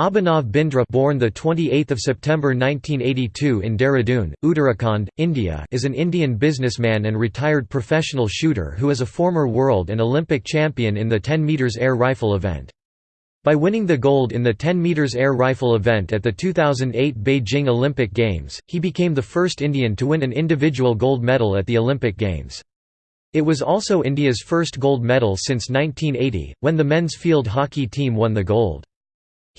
Abhinav Bindra born the 28th of September 1982 in Dehradun, Uttarakhand, India is an Indian businessman and retired professional shooter who is a former world and Olympic champion in the 10 meters air rifle event. By winning the gold in the 10 meters air rifle event at the 2008 Beijing Olympic Games, he became the first Indian to win an individual gold medal at the Olympic Games. It was also India's first gold medal since 1980, when the men's field hockey team won the gold.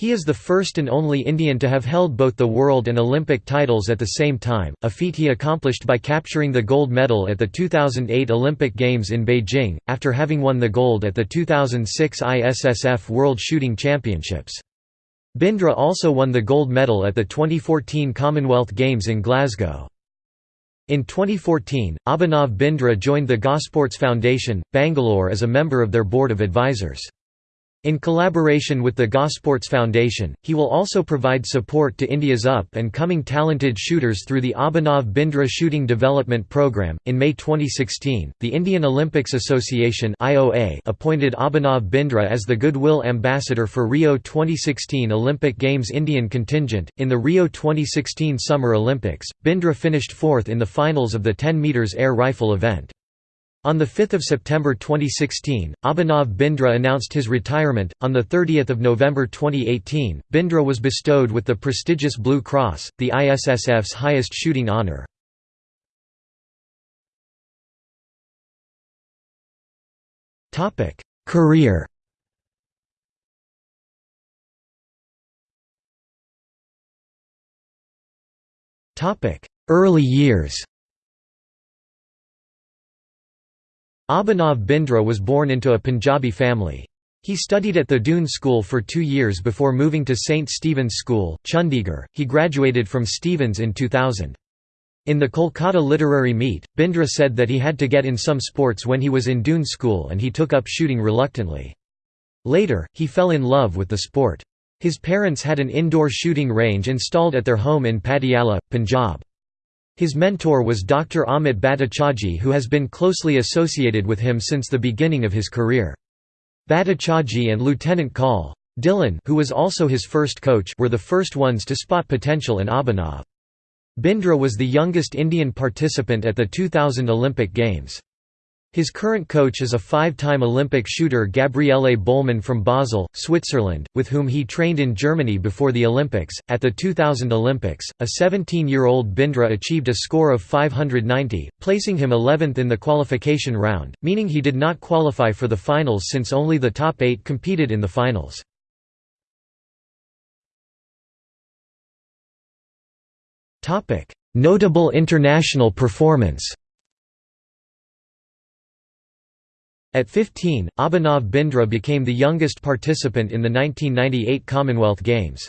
He is the first and only Indian to have held both the world and Olympic titles at the same time, a feat he accomplished by capturing the gold medal at the 2008 Olympic Games in Beijing, after having won the gold at the 2006 ISSF World Shooting Championships. Bindra also won the gold medal at the 2014 Commonwealth Games in Glasgow. In 2014, Abhinav Bindra joined the Gosports Foundation, Bangalore as a member of their board of advisors. In collaboration with the Gosports Foundation, he will also provide support to India's up and coming talented shooters through the Abhinav Bindra Shooting Development Programme. In May 2016, the Indian Olympics Association (IOA) appointed Abhinav Bindra as the Goodwill Ambassador for Rio 2016 Olympic Games Indian contingent. In the Rio 2016 Summer Olympics, Bindra finished fourth in the finals of the 10 meters air rifle event. On 5 September 2016, Abhinav Bindra announced his retirement. On 30 November 2018, Bindra was bestowed with the prestigious Blue Cross, the ISSF's highest shooting honour. Career Early years Abhinav Bindra was born into a Punjabi family. He studied at the Doon School for two years before moving to St. Stephen's School, Chandigarh. He graduated from Stephen's in 2000. In the Kolkata Literary Meet, Bindra said that he had to get in some sports when he was in Doon School and he took up shooting reluctantly. Later, he fell in love with the sport. His parents had an indoor shooting range installed at their home in Patiala, Punjab. His mentor was Dr. Amit Bhattacharjee who has been closely associated with him since the beginning of his career. Bhattacharjee and Lieutenant Col. Dhillon who was also his first coach were the first ones to spot potential in Abhinav. Bindra was the youngest Indian participant at the 2000 Olympic Games. His current coach is a five-time Olympic shooter Gabriele Bühlmann from Basel, Switzerland, with whom he trained in Germany before the Olympics. At the 2000 Olympics, a 17-year-old Bindra achieved a score of 590, placing him 11th in the qualification round, meaning he did not qualify for the finals since only the top 8 competed in the finals. Notable international performance At 15, Abhinav Bindra became the youngest participant in the 1998 Commonwealth Games.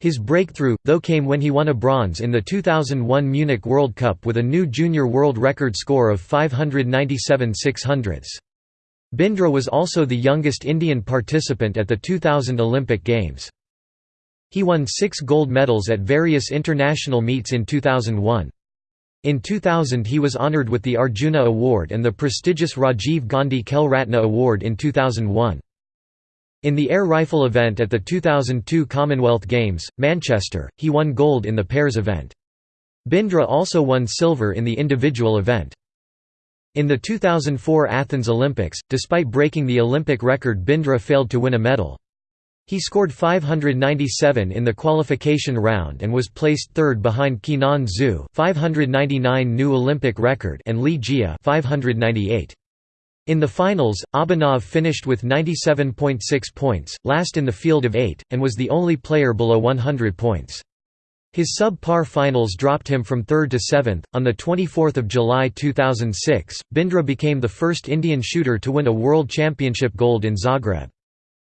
His breakthrough, though came when he won a bronze in the 2001 Munich World Cup with a new junior world record score of 597 600 Bindra was also the youngest Indian participant at the 2000 Olympic Games. He won six gold medals at various international meets in 2001. In 2000 he was honoured with the Arjuna Award and the prestigious Rajiv Gandhi Khel Ratna Award in 2001. In the air rifle event at the 2002 Commonwealth Games, Manchester, he won gold in the pairs event. Bindra also won silver in the individual event. In the 2004 Athens Olympics, despite breaking the Olympic record Bindra failed to win a medal. He scored 597 in the qualification round and was placed third behind Qinan Zhu 599 new Olympic record and Li Jie 598. In the finals, Abhinav finished with 97.6 points, last in the field of eight, and was the only player below 100 points. His sub-par finals dropped him from 3rd to 7th. On the 24th of July 2006, Bindra became the first Indian shooter to win a World Championship gold in Zagreb.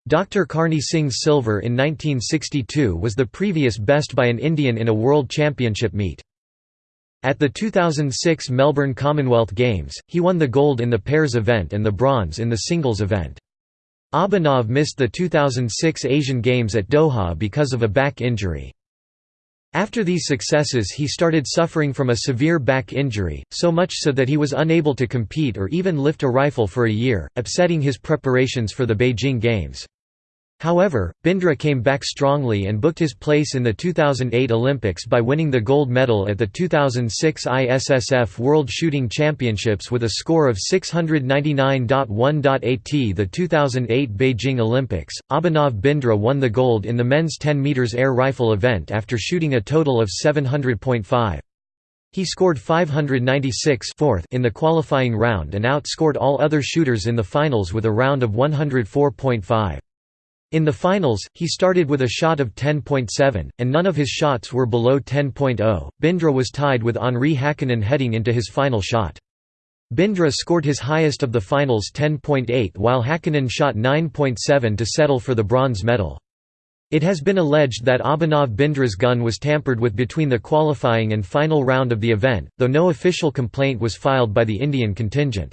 Dr. Karni Singh's silver in 1962 was the previous best by an Indian in a World Championship meet. At the 2006 Melbourne Commonwealth Games, he won the gold in the pairs event and the bronze in the singles event. Abhinav missed the 2006 Asian Games at Doha because of a back injury. After these successes he started suffering from a severe back injury, so much so that he was unable to compete or even lift a rifle for a year, upsetting his preparations for the Beijing Games. However, Bindra came back strongly and booked his place in the 2008 Olympics by winning the gold medal at the 2006 ISSF World Shooting Championships with a score of 699.1.8 The 2008 Beijing Olympics, Abhinav Bindra won the gold in the men's 10 meters air rifle event after shooting a total of 700.5. He scored 596 fourth in the qualifying round and outscored all other shooters in the finals with a round of 104.5. In the finals, he started with a shot of 10.7, and none of his shots were below 10.0. Bindra was tied with Henri Hakkinen heading into his final shot. Bindra scored his highest of the finals 10.8 while Hakkinen shot 9.7 to settle for the bronze medal. It has been alleged that Abhinav Bindra's gun was tampered with between the qualifying and final round of the event, though no official complaint was filed by the Indian contingent.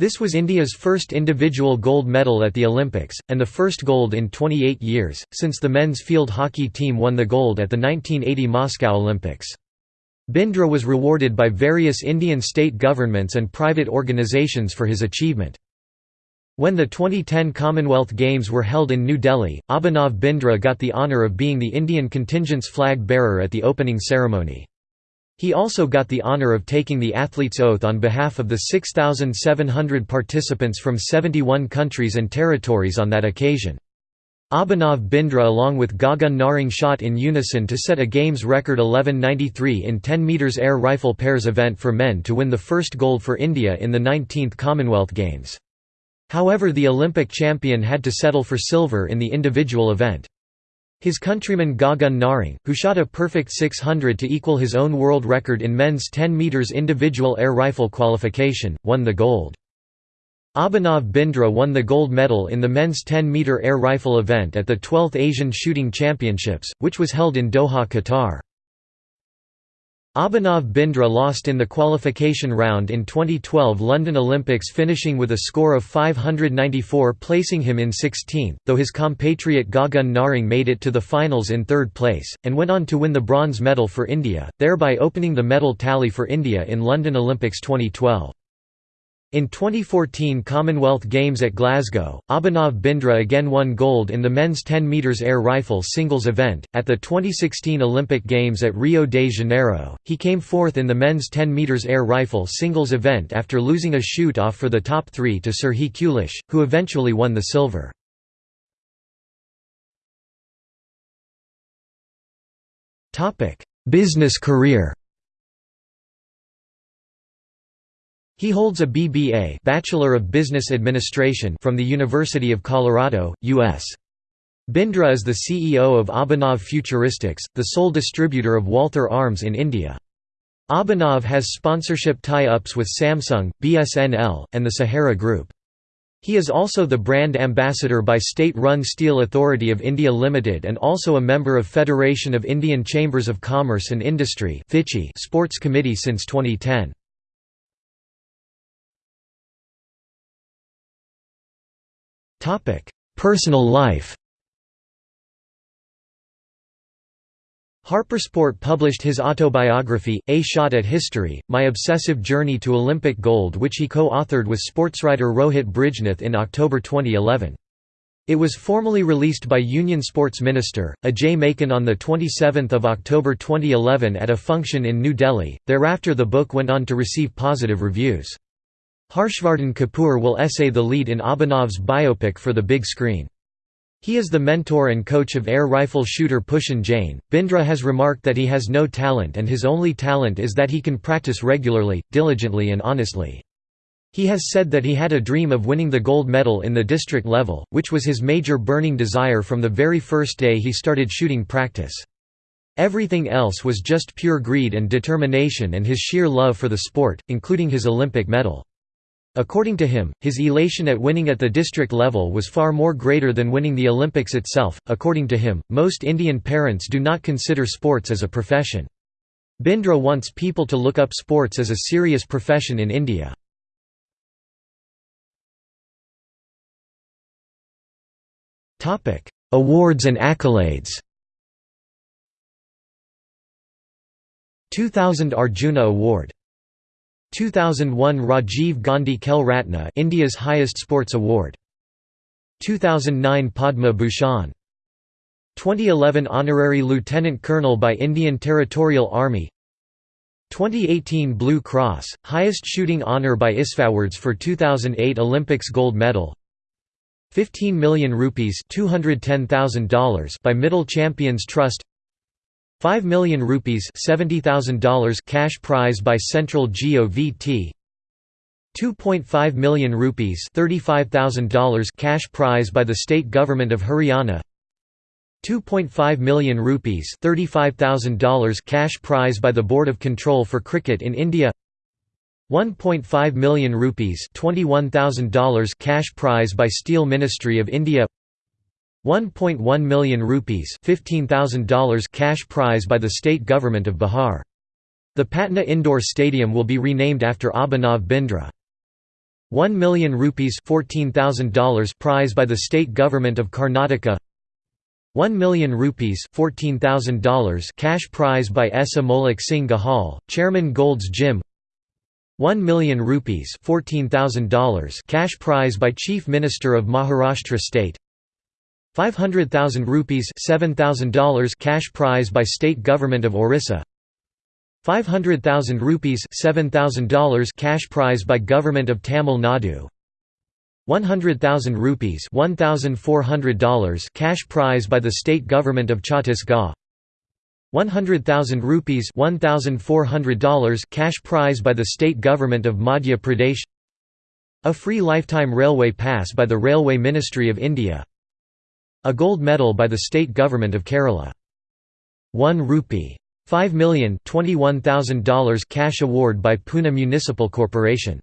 This was India's first individual gold medal at the Olympics, and the first gold in 28 years, since the men's field hockey team won the gold at the 1980 Moscow Olympics. Bindra was rewarded by various Indian state governments and private organisations for his achievement. When the 2010 Commonwealth Games were held in New Delhi, Abhinav Bindra got the honour of being the Indian contingent's flag bearer at the opening ceremony. He also got the honor of taking the athlete's oath on behalf of the 6,700 participants from 71 countries and territories on that occasion. Abhinav Bindra along with Gagan Narang shot in unison to set a games record 11.93 in 10 metres air rifle pairs event for men to win the first gold for India in the 19th Commonwealth Games. However the Olympic champion had to settle for silver in the individual event. His countryman Gagan Narang, who shot a perfect 600 to equal his own world record in men's 10 metres individual air rifle qualification, won the gold. Abhinav Bindra won the gold medal in the men's 10-metre air rifle event at the 12th Asian Shooting Championships, which was held in Doha, Qatar. Abhinav Bindra lost in the qualification round in 2012 London Olympics finishing with a score of 594 placing him in 16th, though his compatriot Gagan Narang made it to the finals in third place, and went on to win the bronze medal for India, thereby opening the medal tally for India in London Olympics 2012. In 2014 Commonwealth Games at Glasgow, Abhinav Bindra again won gold in the men's 10 metres air rifle singles event. At the 2016 Olympic Games at Rio de Janeiro, he came fourth in the men's 10 metres air rifle singles event after losing a shoot-off for the top three to Serhii Kulish, who eventually won the silver. Business career He holds a BBA Bachelor of Business Administration from the University of Colorado, U.S. Bindra is the CEO of Abhinav Futuristics, the sole distributor of Walther Arms in India. Abhinav has sponsorship tie-ups with Samsung, BSNL, and the Sahara Group. He is also the brand ambassador by state-run Steel Authority of India Limited and also a member of Federation of Indian Chambers of Commerce and Industry Sports Committee since 2010. Personal life HarperSport published his autobiography, A Shot at History, My Obsessive Journey to Olympic Gold which he co-authored with sportswriter Rohit Brijnath in October 2011. It was formally released by Union Sports Minister, Ajay Maken on 27 October 2011 at a function in New Delhi, thereafter the book went on to receive positive reviews. Harshvardhan Kapoor will essay the lead in Abhinav's biopic for the big screen. He is the mentor and coach of air rifle shooter Pushan Jain. Bindra has remarked that he has no talent and his only talent is that he can practice regularly, diligently, and honestly. He has said that he had a dream of winning the gold medal in the district level, which was his major burning desire from the very first day he started shooting practice. Everything else was just pure greed and determination and his sheer love for the sport, including his Olympic medal. According to him, his elation at winning at the district level was far more greater than winning the Olympics itself. According to him, most Indian parents do not consider sports as a profession. Bindra wants people to look up sports as a serious profession in India. Awards and accolades 2000 Arjuna Award 2001 Rajiv Gandhi Khel Ratna India's highest sports award. 2009 Padma Bhushan. 2011 Honorary Lieutenant Colonel by Indian Territorial Army. 2018 Blue Cross, highest shooting honour by ISFAwards for 2008 Olympics gold medal. 15 million rupees $210,000 by Mittal Champions Trust 5 million rupees $70,000 cash prize by Central GOVT 2.5 million rupees $35,000 cash prize by the state government of Haryana. 2.5 million rupees $35,000 cash prize by the Board of Control for Cricket in India. 1.5 million rupees $21,000 cash prize by Steel Ministry of India 1.1 million rupees $15,000 cash prize by the state government of Bihar. The Patna Indoor Stadium will be renamed after Abhinav Bindra. 1 million rupees $14,000 prize by the state government of Karnataka. 1 million rupees $14,000 cash prize by Esa Molek Singh Gahal, Chairman Gold's Gym. 1 million rupees $14,000 cash prize by Chief Minister of Maharashtra State 500,000 rupees $7,000 cash prize by State Government of Orissa. 500,000 rupees $7,000 cash prize by Government of Tamil Nadu. 100,000 rupees $1,400 cash prize by the State Government of Chhattisgarh. 100,000 rupees $1,400 cash prize by the state government of Madhya Pradesh. A free lifetime railway pass by the Railway Ministry of India A gold medal by the state government of Kerala. 1 rupee. $5 $21,000 cash award by Pune Municipal Corporation